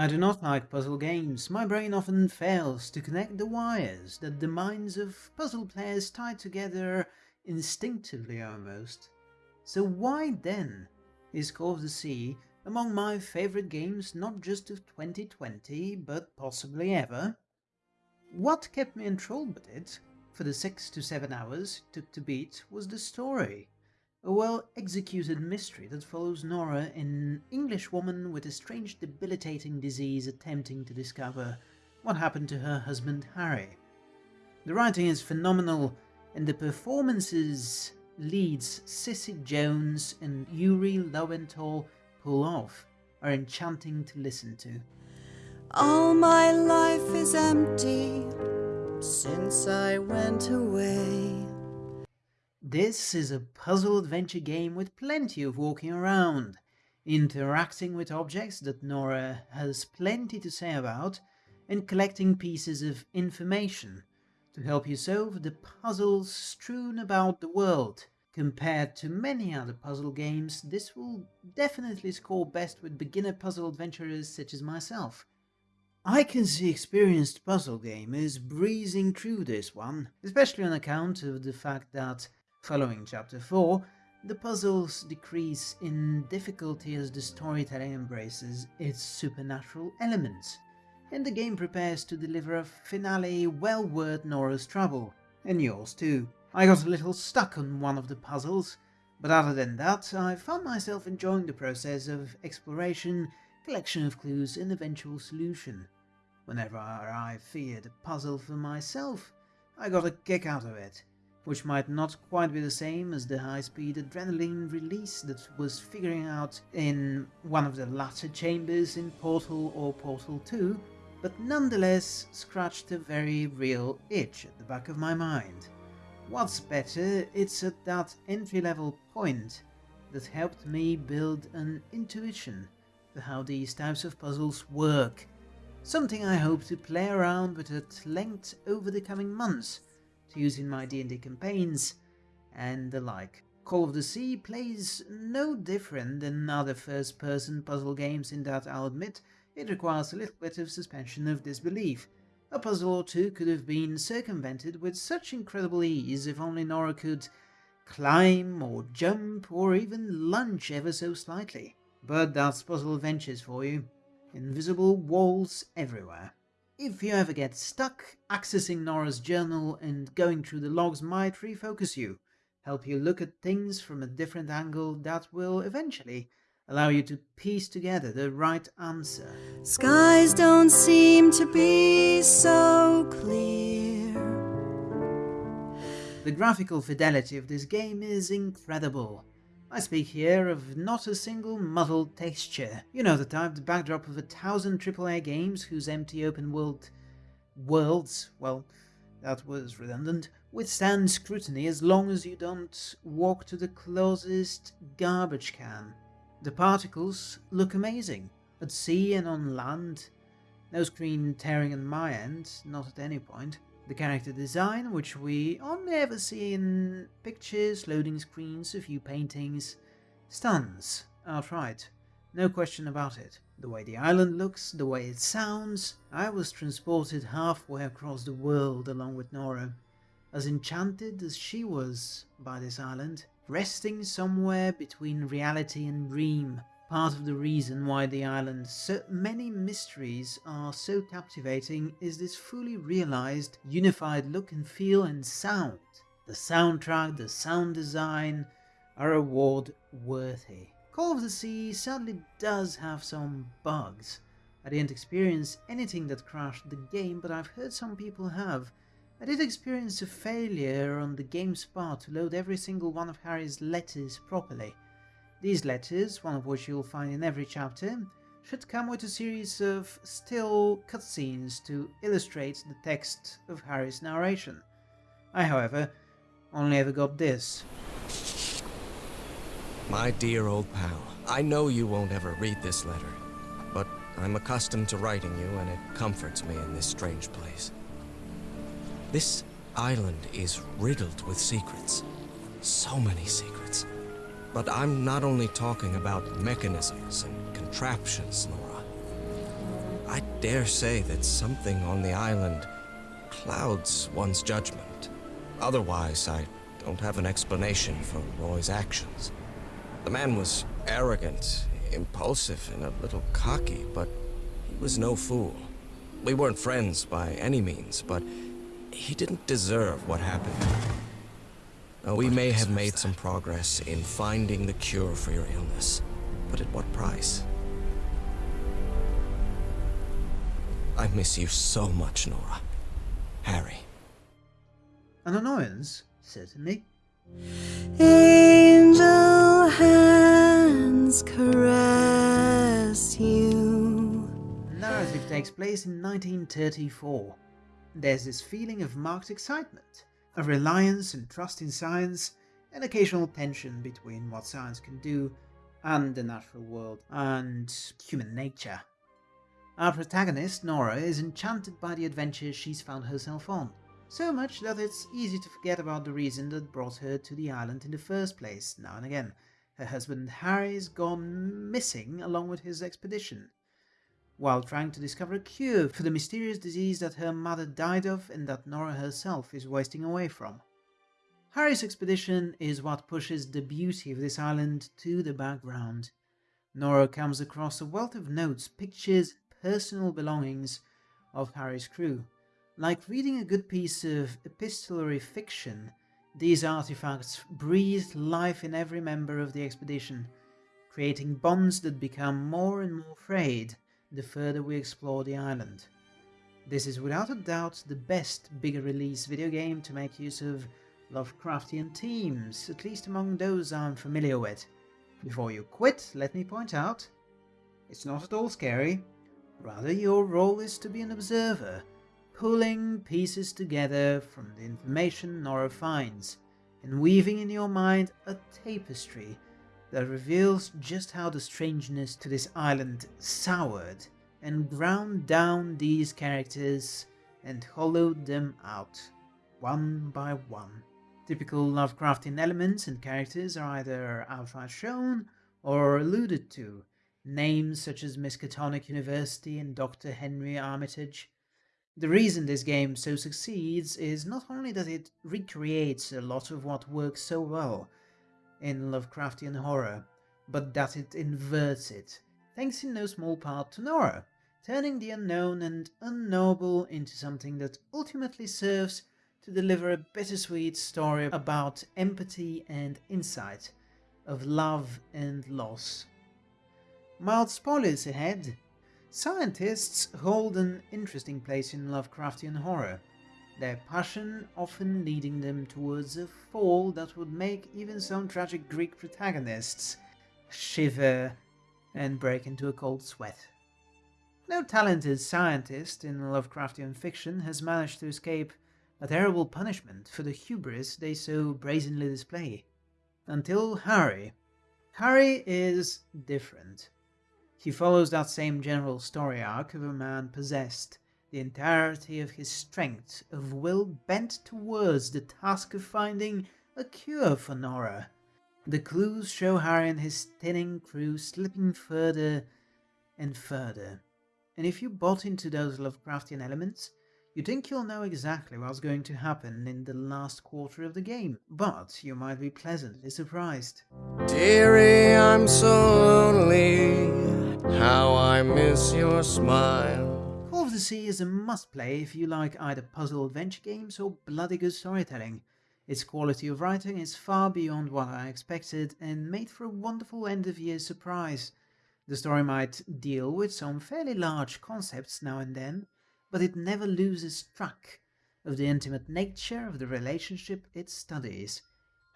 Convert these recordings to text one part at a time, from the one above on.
I do not like puzzle games. My brain often fails to connect the wires that the minds of puzzle players tie together instinctively almost. So why then is Call of the Sea among my favorite games not just of 2020 but possibly ever? What kept me enthralled with it for the 6 to 7 hours it took to beat was the story. A well-executed mystery that follows Nora, an English woman with a strange debilitating disease attempting to discover what happened to her husband Harry. The writing is phenomenal and the performances leads Cissy Jones and Yuri Lowenthal pull off are enchanting to listen to. All my life is empty since I went away. This is a puzzle adventure game with plenty of walking around, interacting with objects that Nora has plenty to say about, and collecting pieces of information to help you solve the puzzles strewn about the world. Compared to many other puzzle games, this will definitely score best with beginner puzzle adventurers such as myself. I can see experienced puzzle gamers breezing through this one, especially on account of the fact that Following chapter 4, the puzzles decrease in difficulty as the storytelling embraces its supernatural elements, and the game prepares to deliver a finale well worth Nora's trouble, and yours too. I got a little stuck on one of the puzzles, but other than that, I found myself enjoying the process of exploration, collection of clues and eventual solution. Whenever I feared a puzzle for myself, I got a kick out of it which might not quite be the same as the high-speed adrenaline release that was figuring out in one of the latter chambers in Portal or Portal 2, but nonetheless scratched a very real itch at the back of my mind. What's better, it's at that entry-level point that helped me build an intuition for how these types of puzzles work, something I hope to play around with at length over the coming months, to use in my D&D campaigns and the like. Call of the Sea plays no different than other first-person puzzle games in that I'll admit it requires a little bit of suspension of disbelief. A puzzle or two could have been circumvented with such incredible ease if only Nora could climb or jump or even lunge ever so slightly. But that's puzzle adventures for you. Invisible walls everywhere. If you ever get stuck, accessing Nora's journal and going through the logs might refocus you, help you look at things from a different angle that will eventually allow you to piece together the right answer. Skies don't seem to be so clear. The graphical fidelity of this game is incredible. I speak here of not a single muddled texture. You know the type, the backdrop of a thousand AAA games whose empty open world worlds, well, that was redundant, withstand scrutiny as long as you don't walk to the closest garbage can. The particles look amazing, at sea and on land. No screen tearing on my end, not at any point. The character design, which we only ever see in pictures, loading screens, a few paintings, stuns outright. No question about it. The way the island looks, the way it sounds, I was transported halfway across the world along with Nora, as enchanted as she was by this island, resting somewhere between reality and dream, Part of the reason why the island's so many mysteries are so captivating is this fully realized, unified look and feel and sound. The soundtrack, the sound design are award worthy. Call of the Sea sadly does have some bugs. I didn't experience anything that crashed the game, but I've heard some people have. I did experience a failure on the game's part to load every single one of Harry's letters properly. These letters, one of which you'll find in every chapter, should come with a series of still cutscenes to illustrate the text of Harry's narration. I, however, only ever got this. My dear old pal, I know you won't ever read this letter, but I'm accustomed to writing you and it comforts me in this strange place. This island is riddled with secrets. So many secrets. But I'm not only talking about mechanisms and contraptions, Nora. I dare say that something on the island clouds one's judgment. Otherwise, I don't have an explanation for Roy's actions. The man was arrogant, impulsive, and a little cocky, but he was no fool. We weren't friends by any means, but he didn't deserve what happened. Now, we may have made some progress in finding the cure for your illness, but at what price? I miss you so much, Nora. Harry. An annoyance, certainly. Angel hands caress you. Narrative takes place in 1934. There's this feeling of marked excitement, a reliance and trust in science, an occasional tension between what science can do and the natural world and human nature. Our protagonist, Nora, is enchanted by the adventures she's found herself on, so much that it's easy to forget about the reason that brought her to the island in the first place now and again. Her husband Harry's gone missing along with his expedition, while trying to discover a cure for the mysterious disease that her mother died of and that Nora herself is wasting away from. Harry's expedition is what pushes the beauty of this island to the background. Nora comes across a wealth of notes, pictures, personal belongings of Harry's crew. Like reading a good piece of epistolary fiction, these artifacts breathe life in every member of the expedition, creating bonds that become more and more frayed the further we explore the island. This is without a doubt the best bigger release video game to make use of Lovecraftian themes, at least among those I'm familiar with. Before you quit, let me point out, it's not at all scary, Rather, your role is to be an observer, pulling pieces together from the information Nora finds, and weaving in your mind a tapestry that reveals just how the strangeness to this island soured and ground down these characters and hollowed them out, one by one. Typical Lovecraftian elements and characters are either outright shown or alluded to, names such as Miskatonic University and Dr. Henry Armitage. The reason this game so succeeds is not only that it recreates a lot of what works so well in Lovecraftian horror, but that it inverts it, thanks in no small part to Nora, turning the unknown and unknowable into something that ultimately serves to deliver a bittersweet story about empathy and insight, of love and loss. Mild spoilers ahead. Scientists hold an interesting place in Lovecraftian horror, their passion often leading them towards a fall that would make even some tragic Greek protagonists shiver and break into a cold sweat. No talented scientist in Lovecraftian fiction has managed to escape a terrible punishment for the hubris they so brazenly display. Until Harry. Harry is different. He follows that same general story arc of a man possessed, the entirety of his strength of will bent towards the task of finding a cure for Nora. The clues show Harry and his thinning crew slipping further and further. And if you bought into those Lovecraftian elements, you think you'll know exactly what's going to happen in the last quarter of the game, but you might be pleasantly surprised. Dearie, I'm so lonely. How I miss your smile. Sea is a must-play if you like either puzzle adventure games or bloody good storytelling. Its quality of writing is far beyond what I expected and made for a wonderful end-of-year surprise. The story might deal with some fairly large concepts now and then, but it never loses track of the intimate nature of the relationship it studies.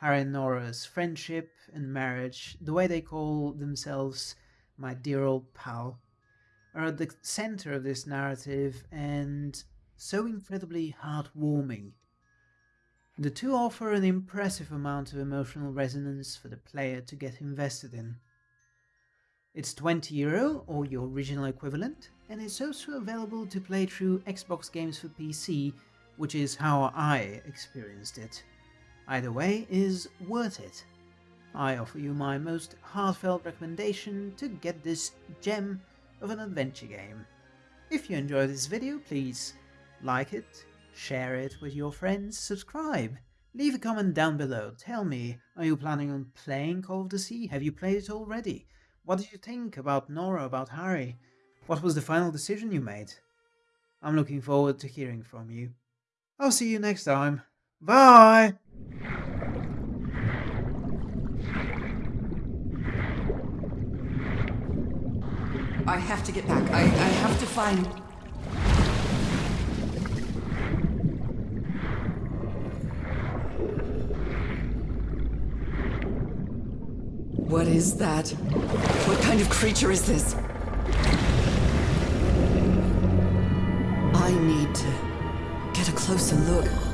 Harry and Nora's friendship and marriage, the way they call themselves my dear old pal, are at the center of this narrative and so incredibly heartwarming. The two offer an impressive amount of emotional resonance for the player to get invested in. It's 20 euro or your original equivalent, and it's also available to play through Xbox games for PC, which is how I experienced it. Either way is worth it. I offer you my most heartfelt recommendation to get this gem of an adventure game. If you enjoyed this video, please like it, share it with your friends, subscribe. Leave a comment down below. Tell me, are you planning on playing Call of the Sea? Have you played it already? What did you think about Nora, about Harry? What was the final decision you made? I'm looking forward to hearing from you. I'll see you next time. Bye! I have to get back. I, I have to find. What is that? What kind of creature is this? I need to get a closer look.